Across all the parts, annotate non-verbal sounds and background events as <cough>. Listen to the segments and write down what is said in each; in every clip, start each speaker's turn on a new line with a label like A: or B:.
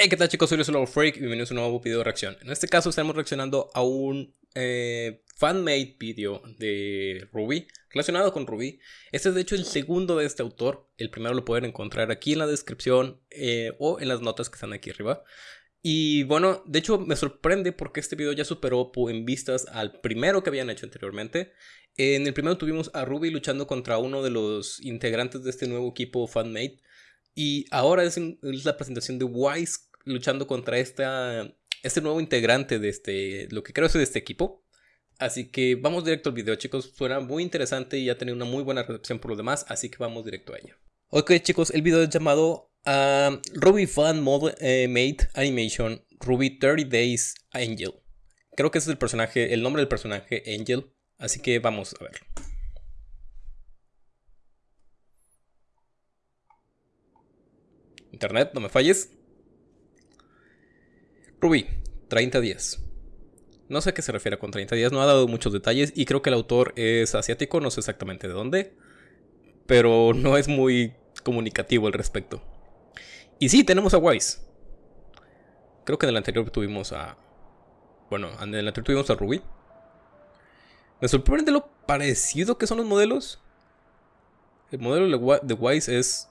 A: Hey, ¿qué tal chicos? Soy Luis Freak y bienvenidos a un nuevo video de reacción. En este caso estamos reaccionando a un eh, fan-made video de Ruby, relacionado con Ruby. Este es de hecho el segundo de este autor. El primero lo pueden encontrar aquí en la descripción eh, o en las notas que están aquí arriba. Y bueno, de hecho me sorprende porque este video ya superó en vistas al primero que habían hecho anteriormente. En el primero tuvimos a Ruby luchando contra uno de los integrantes de este nuevo equipo fan-made. Y ahora es, es la presentación de Wise luchando contra esta, este nuevo integrante de este, lo que creo es de este equipo. Así que vamos directo al video, chicos. Suena muy interesante y ha tenido una muy buena recepción por lo demás, así que vamos directo a ello. Ok, chicos, el video es llamado uh, Ruby Fan Mode eh, Made Animation Ruby 30 Days Angel. Creo que ese es el personaje, el nombre del personaje Angel. Así que vamos a ver. Internet, no me falles. Ruby, 30 días. No sé a qué se refiere con 30 días, no ha dado muchos detalles y creo que el autor es asiático, no sé exactamente de dónde, pero no es muy comunicativo al respecto. Y sí, tenemos a Wise. Creo que en el anterior tuvimos a... Bueno, en el anterior tuvimos a Ruby. Me sorprende lo parecido que son los modelos. El modelo de Wise es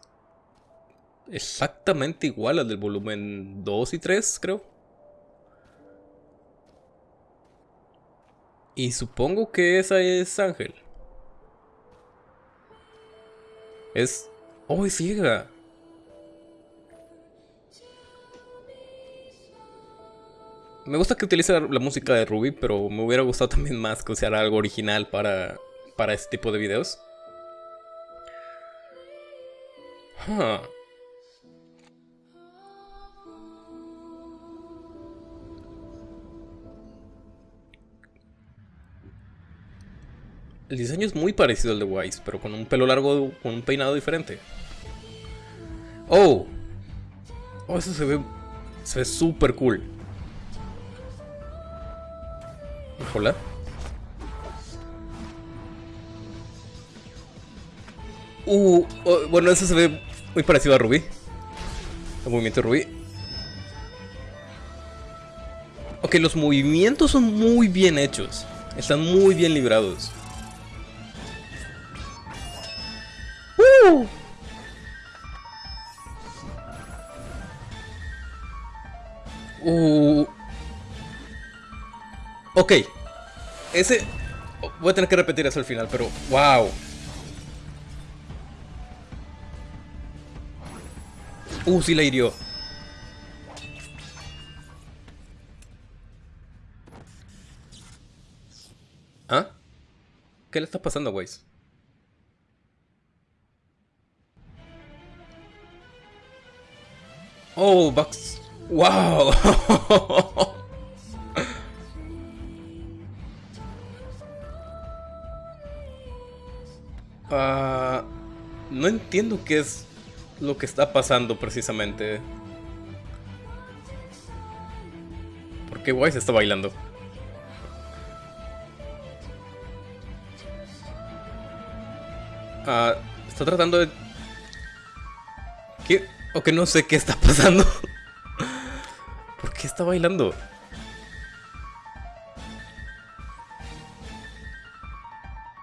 A: exactamente igual al del volumen 2 y 3, creo. Y supongo que esa es Ángel. Es... ¡Oh, es ciega! Me gusta que utilice la música de Ruby, pero me hubiera gustado también más que usara algo original para, para este tipo de videos. Huh. El diseño es muy parecido al de Wise, pero con un pelo largo, con un peinado diferente. ¡Oh! Oh, eso se ve... Se ve súper cool. Hola. Uh, oh, bueno, eso se ve muy parecido a Ruby. El movimiento de Ruby. Ok, los movimientos son muy bien hechos. Están muy bien librados. Uh. Ok. Ese... Voy a tener que repetir eso al final, pero... ¡Wow! Uh, sí la hirió. ¿Ah? ¿Qué le está pasando a Oh, Bugs. ¡Wow! <laughs> Ah, no entiendo qué es lo que está pasando precisamente. ¿Por qué Wise está bailando? Ah, está tratando de... ¿Qué? O que no sé qué está pasando. ¿Por qué está bailando?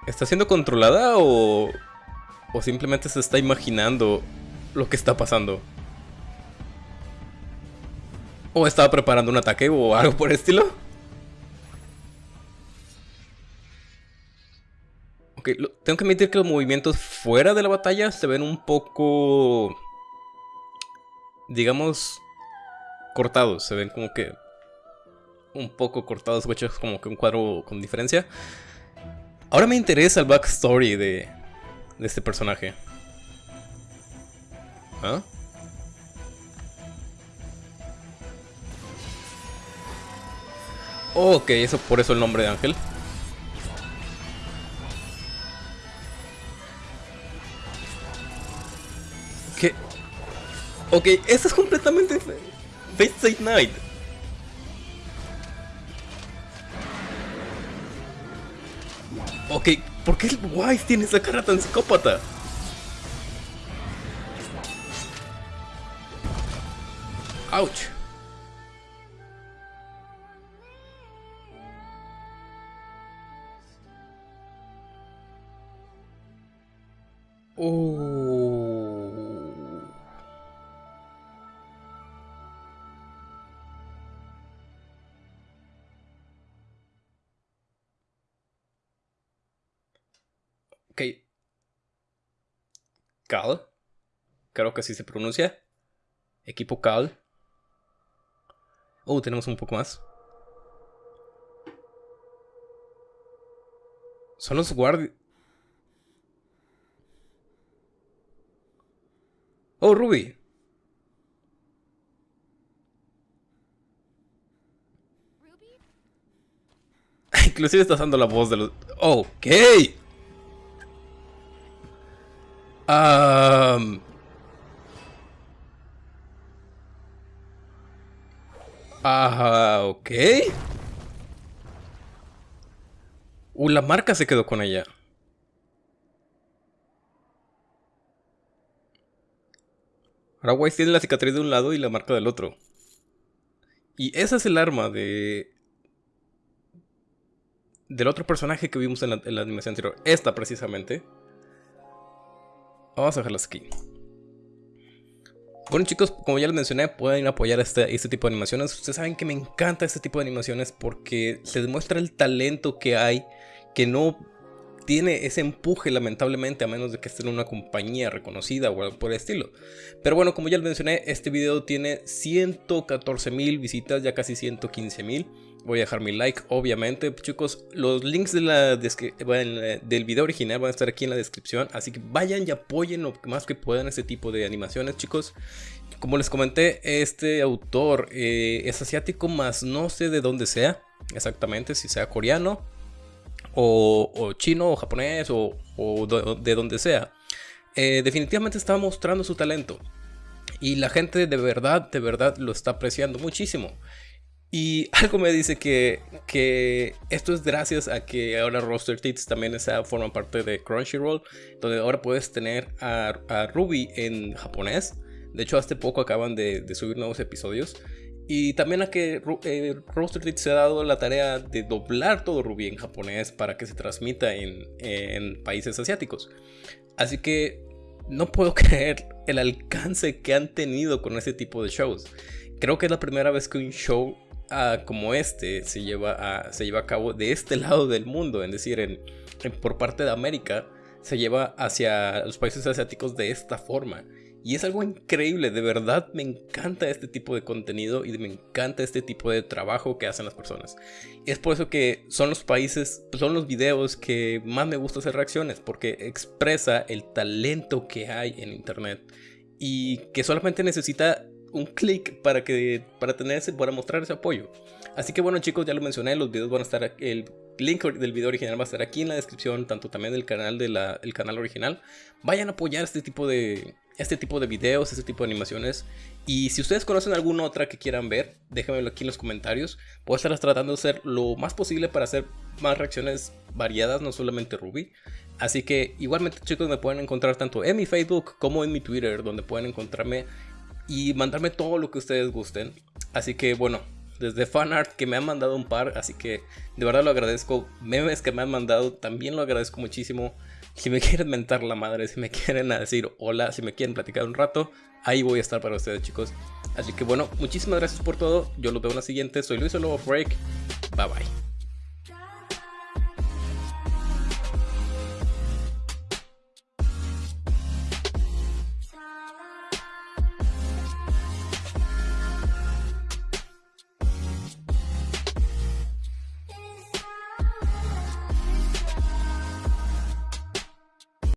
A: ¿Está siendo controlada o, o simplemente se está imaginando lo que está pasando? ¿O estaba preparando un ataque o algo por el estilo? Ok, tengo que admitir que los movimientos fuera de la batalla se ven un poco... Digamos, cortados, se ven como que un poco cortados, hechos como que un cuadro con diferencia. Ahora me interesa el backstory de, de este personaje. ¿Ah? ok, eso por eso el nombre de Ángel. Ok, eso es completamente Fate State Night. Ok, ¿por qué el Wise tiene esa cara tan psicópata? Ouch. Oh. Ok. Cal. Creo que así se pronuncia. Equipo Cal. Oh, tenemos un poco más. Son los guardias. Oh, Ruby. <laughs> Inclusive estás dando la voz de los... Ok. Um... Ajá, ok. Uh, la marca se quedó con ella. Ahora tiene la cicatriz de un lado y la marca del otro. Y esa es el arma de... Del otro personaje que vimos en la, en la animación anterior. Esta precisamente. Vamos a dejarlas aquí. Bueno chicos, como ya les mencioné, pueden apoyar este, este tipo de animaciones. Ustedes saben que me encanta este tipo de animaciones porque se demuestra el talento que hay, que no tiene ese empuje lamentablemente a menos de que esté en una compañía reconocida o algo por el estilo. Pero bueno, como ya les mencioné, este video tiene 114 mil visitas, ya casi 115 mil. Voy a dejar mi like, obviamente. Chicos, los links de la del video original van a estar aquí en la descripción. Así que vayan y apoyen lo más que puedan este tipo de animaciones, chicos. Como les comenté, este autor eh, es asiático, más no sé de dónde sea exactamente, si sea coreano o, chino o japonés o, de, donde sea. Eh, definitivamente está mostrando su talento. Y la gente de verdad, de verdad lo está apreciando muchísimo. Y <laughs> algo me dice que, que esto es gracias a que ahora Roster Teeth también forma parte de Crunchyroll, donde ahora puedes tener a, Ruby en japonés. De hecho, hace poco acaban de, subir nuevos episodios. Y también a que eh, Roster Teeth se ha dado la tarea de doblar todo Ruby en japonés para que se transmita en, en países asiáticos. Así que no puedo <laughs> creer el alcance que han tenido con este tipo de shows. Creo que es la primera vez que un show como este se lleva, a, se lleva a cabo de este <laughs> lado del mundo, es decir, en, por parte de América, se lleva hacia los países asiáticos de esta forma. Y es algo increíble, de verdad me encanta este tipo de contenido y me encanta este tipo de trabajo que hacen las personas. Es por eso que son los países, son los videos que más me gusta hacer reacciones, porque expresa el talento que hay en internet y que solamente necesita un clic para que para tener para mostrar ese apoyo. Así que bueno chicos, ya lo mencioné, los videos van a estar el link del video original va a estar aquí en la descripción, tanto también del canal de canal original. Vayan a apoyar este tipo de este tipo de videos, este tipo de animaciones. Y si ustedes conocen alguna otra que quieran ver, déjenmelo aquí en los comentarios. Voy a estar tratando de hacer lo más posible para hacer más reacciones variadas, no solamente Ruby. Así que igualmente chicos me pueden encontrar tanto en mi Facebook como en mi Twitter, donde pueden encontrarme y mandarme todo lo que ustedes gusten. Así que bueno, desde fanart que me han mandado un par, así que de verdad lo agradezco. Memes que me han mandado, también lo agradezco muchísimo. Si me <laughs> quieren mentar la madre, si me quieren decir hola, si me quieren platicar un rato, ahí voy a estar para ustedes chicos. Así que bueno, muchísimas gracias por todo. Yo los veo en la siguiente. Soy Luis Lobo. Bye bye.